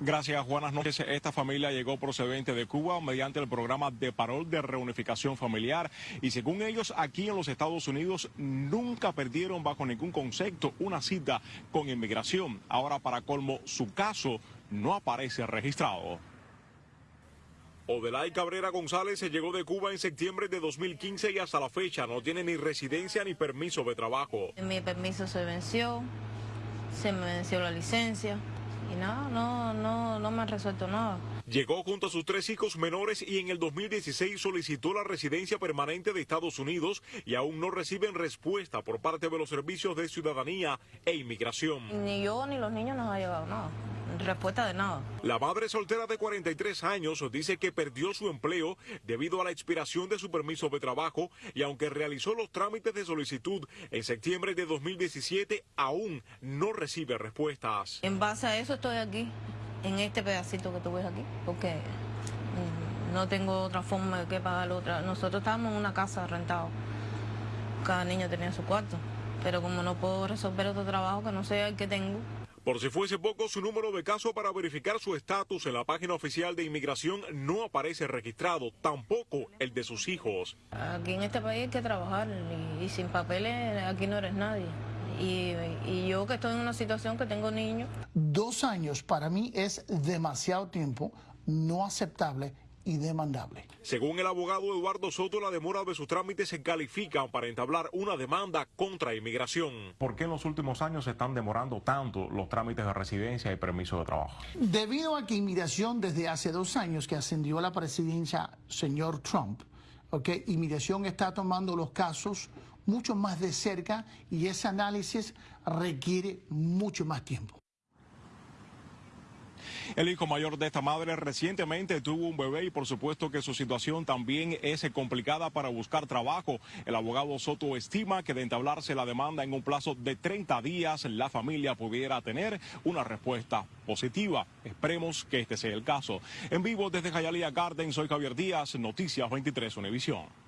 Gracias, buenas noches. Esta familia llegó procedente de Cuba mediante el programa de parol de reunificación familiar y según ellos aquí en los Estados Unidos nunca perdieron bajo ningún concepto una cita con inmigración. Ahora para colmo su caso no aparece registrado. Odelay Cabrera González se llegó de Cuba en septiembre de 2015 y hasta la fecha no tiene ni residencia ni permiso de trabajo. Mi permiso se venció, se me venció la licencia y nada, no, no, no me han resuelto nada. Llegó junto a sus tres hijos menores y en el 2016 solicitó la residencia permanente de Estados Unidos y aún no reciben respuesta por parte de los servicios de ciudadanía e inmigración. Ni yo ni los niños nos ha llegado nada respuesta de nada. La madre soltera de 43 años dice que perdió su empleo debido a la expiración de su permiso de trabajo y aunque realizó los trámites de solicitud en septiembre de 2017, aún no recibe respuestas. En base a eso estoy aquí, en este pedacito que tú ves aquí, porque mm, no tengo otra forma de que pagar otra. Nosotros estábamos en una casa rentada, cada niño tenía su cuarto, pero como no puedo resolver otro trabajo que no sé el que tengo, por si fuese poco, su número de caso para verificar su estatus en la página oficial de inmigración no aparece registrado, tampoco el de sus hijos. Aquí en este país hay que trabajar y, sin papeles aquí no eres nadie. Y, y, yo que estoy en una situación que tengo niños. Dos años para mí es demasiado tiempo, no aceptable y demandable. Según el abogado Eduardo Soto, la demora de sus trámites se califican para entablar una demanda contra inmigración. ¿Por qué en los últimos años se están demorando tanto los trámites de residencia y permiso de trabajo? Debido a que inmigración desde hace dos años que ascendió a la presidencia señor Trump, okay, inmigración está tomando los casos mucho más de cerca y ese análisis requiere mucho más tiempo. El hijo mayor de esta madre recientemente tuvo un bebé y por supuesto que su situación también es complicada para buscar trabajo. El abogado Soto estima que de entablarse la demanda en un plazo de 30 días, la familia pudiera tener una respuesta positiva. Esperemos que este sea el caso. En vivo desde Jayalía Garden, soy Javier Díaz, Noticias 23 Univisión.